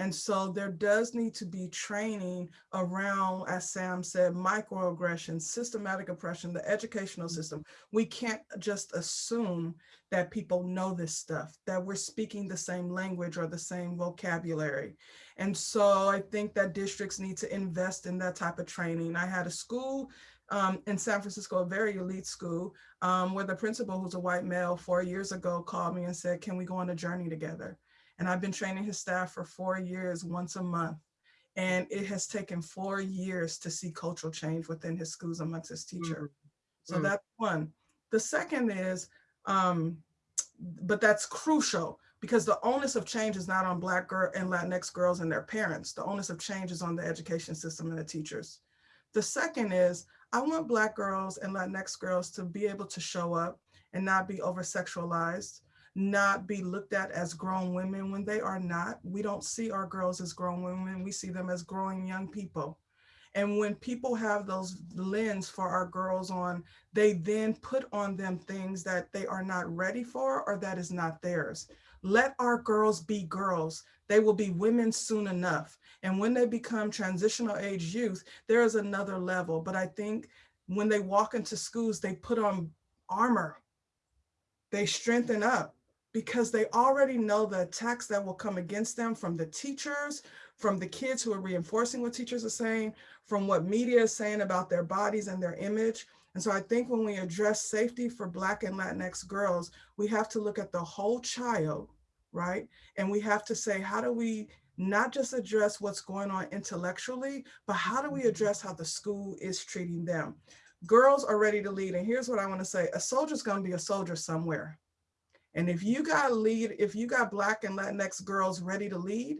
And so there does need to be training around, as Sam said, microaggression, systematic oppression, the educational system. We can't just assume that people know this stuff, that we're speaking the same language or the same vocabulary. And so I think that districts need to invest in that type of training. I had a school um, in San Francisco, a very elite school, um, where the principal, who's a white male, four years ago called me and said, can we go on a journey together? And I've been training his staff for four years, once a month. And it has taken four years to see cultural change within his schools amongst his teacher. So Mm. that's one. The second is, um, but that's crucial because the onus of change is not on Black girl and Latinx girls and their parents. The onus of change is on the education system and the teachers. The second is, I want Black girls and Latinx girls to be able to show up and not be over sexualized, not be looked at as grown women when they are not. We don't see our girls as grown women, we see them as growing young people. And when people have those lens for our girls on, they then put on them things that they are not ready for or that is not theirs. Let our girls be girls. They will be women soon enough. And when they become transitional age youth, there is another level. But I think when they walk into schools, they put on armor. They strengthen up because they already know the attacks that will come against them from the teachers, from the kids who are reinforcing what teachers are saying, from what media is saying about their bodies and their image. And so I think when we address safety for Black and Latinx girls, we have to look at the whole child, right? And we have to say, how do we not just address what's going on intellectually, but how do we mm-hmm. address how the school is treating them? Girls are ready to lead. And here's what I want to say, a soldier's gonna be a soldier somewhere. And if you got lead, if you got Black and Latinx girls ready to lead,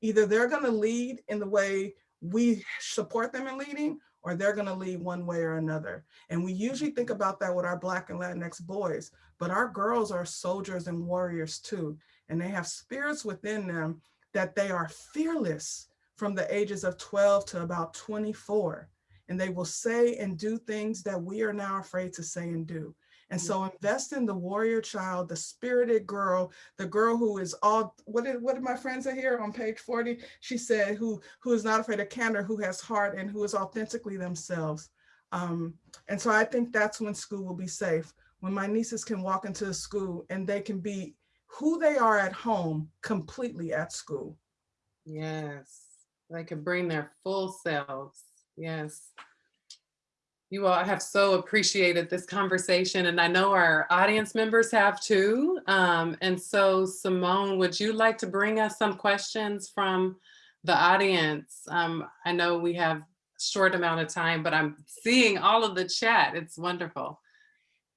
either they're gonna lead in the way we support them in leading, or they're gonna lead one way or another. And we usually think about that with our Black and Latinx boys, but our girls are soldiers and warriors too. And they have spirits within them that they are fearless from the ages of 12 to about 24. And they will say and do things that we are now afraid to say and do. And so invest in the warrior child, the spirited girl, the girl who is all, what did, what did my friends say here on page 40? She said, who, who is not afraid of candor, who has heart and who is authentically themselves. Um, and so I think that's when school will be safe. When my nieces can walk into the school and they can be who they are at home completely at school. Yes, they can bring their full selves. Yes. You all have so appreciated this conversation and I know our audience members have too. Um, and so Simone, would you like to bring us some questions from the audience? Um, I know we have short amount of time, but I'm seeing all of the chat. It's wonderful.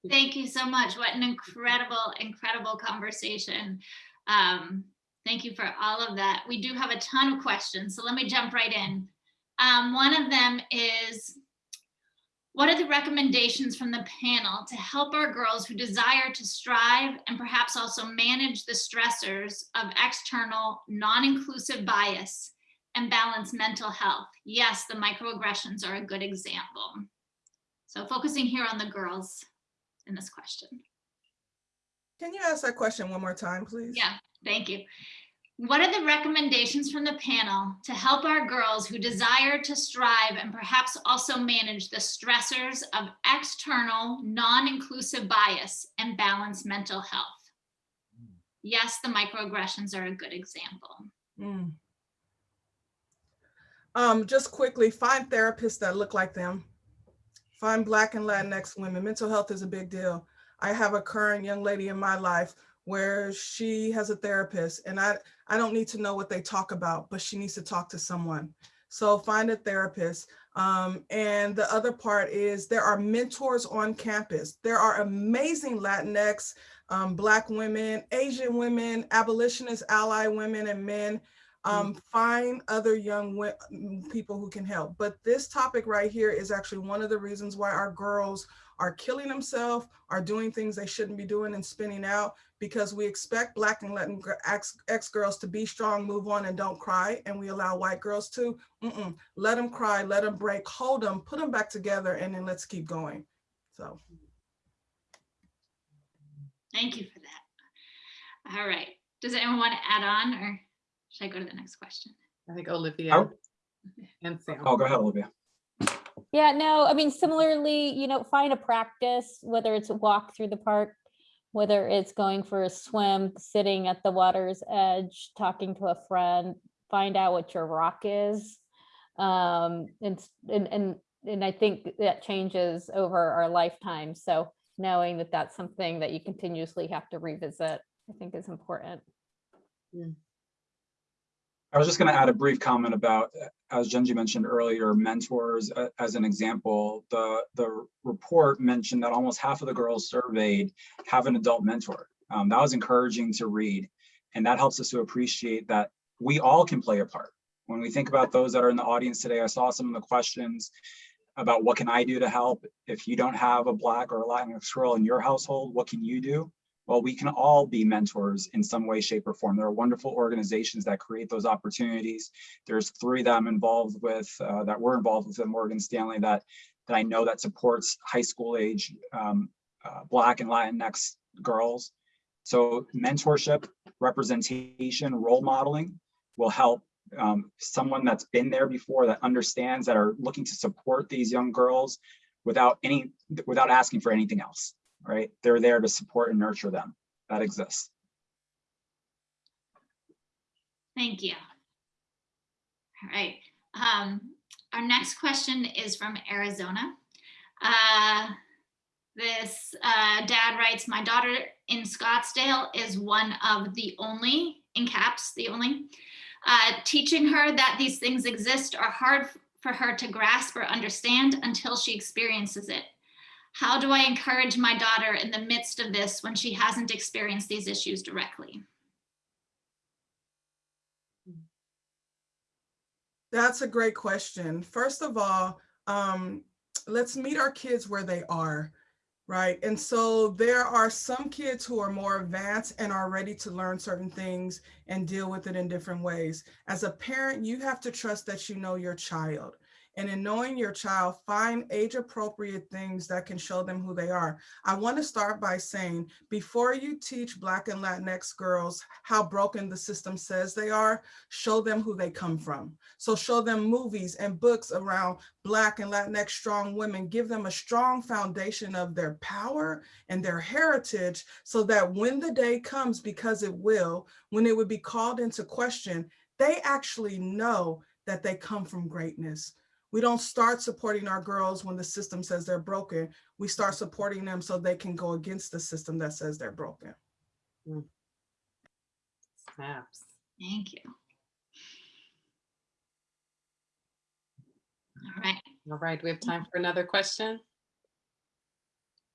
Thank you so much. What an incredible, incredible conversation. Um, thank you for all of that. We do have a ton of questions, so let me jump right in. Um, one of them is, what are the recommendations from the panel to help our girls who desire to strive and perhaps also manage the stressors of external non-inclusive bias and balance mental health? Yes, the microaggressions are a good example. So focusing here on the girls in this question. Can you ask that question one more time, please? Yeah, thank you. What are the recommendations from the panel to help our girls who desire to strive and perhaps also manage the stressors of external non-inclusive bias and balance mental health? Yes, the microaggressions are a good example. Mm. Um, just quickly, find therapists that look like them. Find Black and Latinx women. Mental health is a big deal. I have a current young lady in my life where she has a therapist and I, I don't need to know what they talk about, but she needs to talk to someone. So find a therapist. Um, and the other part is there are mentors on campus. There are amazing Latinx, um, Black women, Asian women, abolitionist ally women and men um, find other young mm, people who can help. But this topic right here is actually one of the reasons why our girls are killing themselves, are doing things they shouldn't be doing and spinning out because we expect Black and Latin gr- ex, ex girls to be strong, move on and don't cry. And we allow white girls to, Mm-mm. let them cry, let them break, hold them, put them back together and then let's keep going. So. Thank you for that. All right. Does anyone want to add on or should I go to the next question? I think Olivia oh. and Sam. Oh, go ahead, Olivia. Yeah, no, I mean, similarly, you know, find a practice, whether it's a walk through the park, whether it's going for a swim, sitting at the water's edge, talking to a friend, find out what your rock is. Um, and, and, and, and I think that changes over our lifetime. So knowing that that's something that you continuously have to revisit, I think is important. I was just going to add a brief comment about, as Genji mentioned earlier, mentors uh, as an example. The, the report mentioned that almost half of the girls surveyed have an adult mentor. Um, that was encouraging to read. And that helps us to appreciate that we all can play a part. When we think about those that are in the audience today, I saw some of the questions about what can I do to help? If you don't have a Black or a Latinx girl in your household, what can you do? Well, we can all be mentors in some way, shape, or form. There are wonderful organizations that create those opportunities. There's three that I'm involved with, uh, that we're involved with at Morgan Stanley that, that I know that supports high school age um, uh, Black and Latinx girls. So mentorship, representation, role modeling will help um, someone that's been there before that understands that are looking to support these young girls without any, without asking for anything else right? They're there to support and nurture them. That exists. Thank you. All right. Um, our next question is from Arizona. Uh, this uh, dad writes, my daughter in Scottsdale is one of the only, in caps, the only, uh, teaching her that these things exist are hard for her to grasp or understand until she experiences it. How do I encourage my daughter in the midst of this when she hasn't experienced these issues directly? That's a great question. First of all, um, let's meet our kids where they are, right? And so there are some kids who are more advanced and are ready to learn certain things and deal with it in different ways. As a parent, you have to trust that you know your child. And in knowing your child, find age appropriate things that can show them who they are. I want to start by saying, before you teach Black and Latinx girls how broken the system says they are, show them who they come from. So show them movies and books around Black and Latinx strong women, give them a strong foundation of their power and their heritage so that when the day comes, because it will, when it would be called into question, they actually know that they come from greatness. We don't start supporting our girls when the system says they're broken. We start supporting them so they can go against the system that says they're broken. Snaps. Thank you. All right, All right, we have time for another question?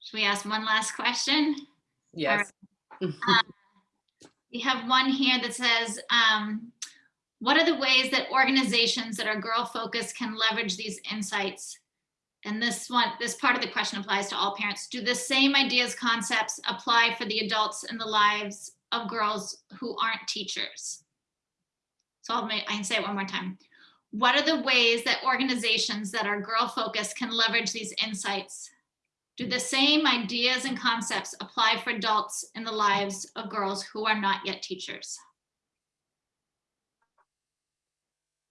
should we ask one last question? Yes. [LAUGHS] We have one here that says, um, what are the ways that organizations that are girl focused can leverage these insights? And this one, this part of the question applies to all parents. Do the same ideas, concepts apply for the adults in the lives of girls who aren't teachers? So I'll make, I can say it one more time. What are the ways that organizations that are girl focused can leverage these insights? Do the same ideas and concepts apply for adults in the lives of girls who are not yet teachers?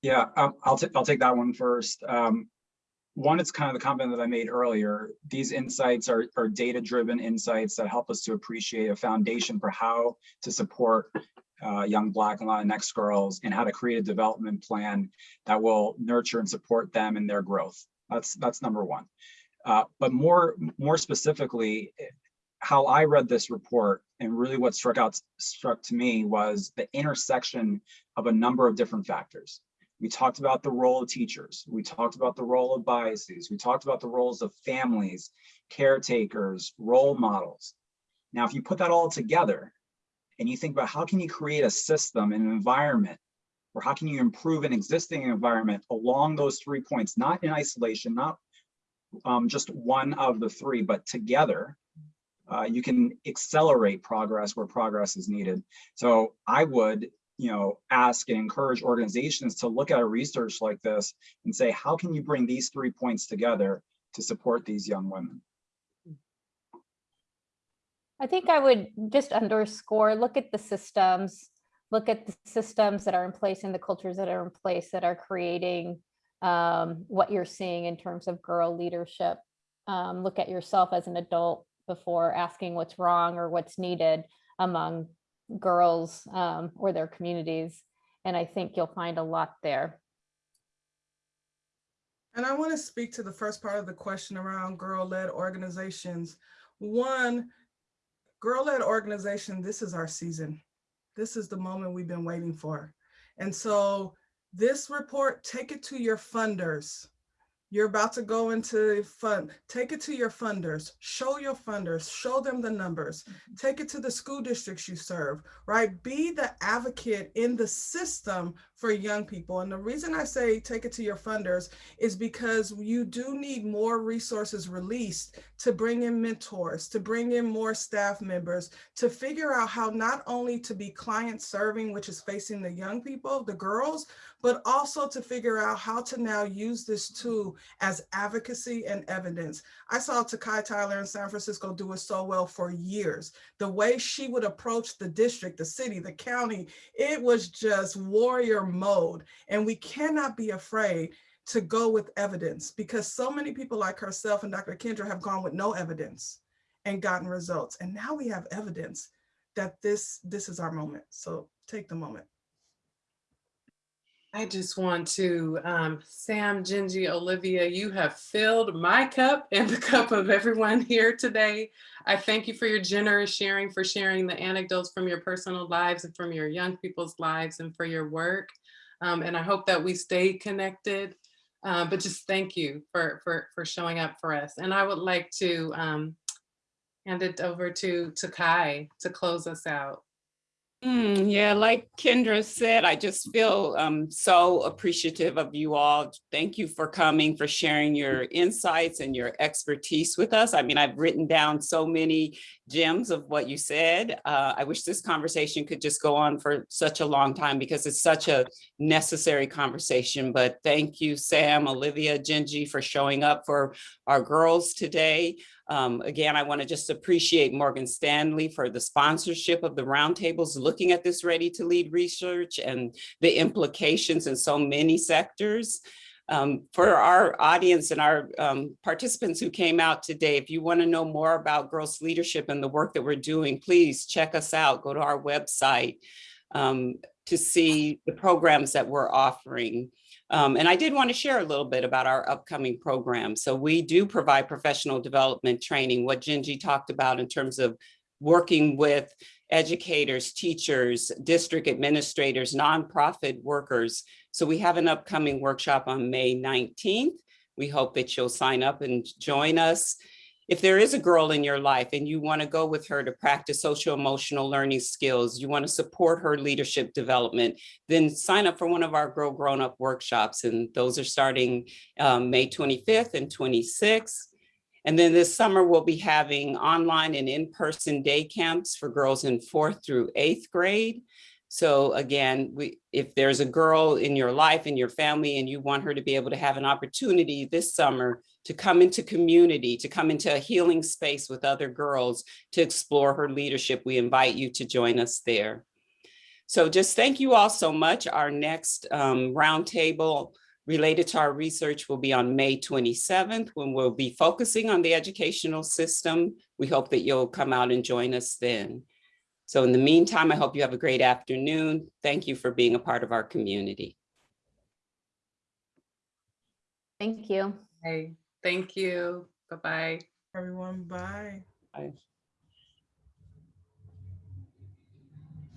Yeah, um, I'll, I'll take that one first. Um, one, it's kind of the comment that I made earlier. These insights are, are data-driven insights that help us to appreciate a foundation for how to support uh, young Black and Latinx girls and how to create a development plan that will nurture and support them in their growth. That's, that's number one. Uh, but more, more specifically, how I read this report and really what struck out, struck to me was the intersection of a number of different factors. We talked about the role of teachers. We talked about the role of biases. We talked about the roles of families, caretakers, role models. Now, if you put that all together and you think about how can you create a system, an environment, or how can you improve an existing environment along those three points, not in isolation, not um, just one of the three, but together, uh, you can accelerate progress where progress is needed. So I would you know, ask and encourage organizations to look at a research like this and say, how can you bring these three points together to support these young women? I think I would just underscore, look at the systems, look at the systems that are in place and the cultures that are in place that are creating um, what you're seeing in terms of girl leadership. Um, look at yourself as an adult before asking what's wrong or what's needed among girls um, or their communities. And I think you'll find a lot there. And I want to speak to the first part of the question around girl-led organizations. One, girl-led organization, this is our season. This is the moment we've been waiting for. And so this report, take it to your funders. You're about to go into fund, take it to your funders, show your funders, show them the numbers, mm-hmm. take it to the school districts you serve, right? Be the advocate in the system for young people. And the reason I say take it to your funders is because you do need more resources released to bring in mentors, to bring in more staff members, to figure out how not only to be client serving, which is facing the young people, the girls, but also to figure out how to now use this tool as advocacy and evidence. I saw Takai Tyler in San Francisco do it so well for years. The way she would approach the district, the city, the county, it was just warrior mode. And we cannot be afraid to go with evidence because so many people like herself and Dr. Kendra have gone with no evidence and gotten results. And now we have evidence that this, this is our moment. So take the moment. I just want to, um, Sam, Gingy, Olivia, you have filled my cup and the cup of everyone here today. I thank you for your generous sharing, for sharing the anecdotes from your personal lives and from your young people's lives and for your work. Um, and I hope that we stay connected. Uh, but just thank you for, for, for showing up for us. And I would like to um, hand it over to, to Kai to close us out. Mm, yeah, like Kendra said, I just feel um, so appreciative of you all. Thank you for coming, for sharing your insights and your expertise with us. I mean, I've written down so many gems of what you said. Uh, I wish this conversation could just go on for such a long time because it's such a necessary conversation. But thank you, Sam, Olivia, Gingy, for showing up for our girls today. Um, again, I want to just appreciate Morgan Stanley for the sponsorship of the roundtables, looking at this ready to lead research and the implications in so many sectors. Um, for our audience and our um, participants who came out today, if you want to know more about girls leadership and the work that we're doing, please check us out. Go to our website um, to see the programs that we're offering. Um, and I did want to share a little bit about our upcoming program. So we do provide professional development training, what Gingy talked about in terms of working with educators, teachers, district administrators, nonprofit workers. So we have an upcoming workshop on May 19th. We hope that you'll sign up and join us. If there is a girl in your life and you want to go with her to practice social emotional learning skills, you want to support her leadership development, then sign up for one of our Girl Grown Up workshops. And those are starting um, May 25th and 26th. And then this summer, we'll be having online and in-person day camps for girls in fourth through eighth grade. So again, we, if there's a girl in your life, in your family, and you want her to be able to have an opportunity this summer to come into community, to come into a healing space with other girls, to explore her leadership, we invite you to join us there. So just thank you all so much. Our next um, roundtable related to our research will be on May 27th, when we'll be focusing on the educational system. We hope that you'll come out and join us then. So in the meantime, I hope you have a great afternoon. Thank you for being a part of our community. Thank you. Hey, thank you. Bye-bye. Everyone, bye. Bye.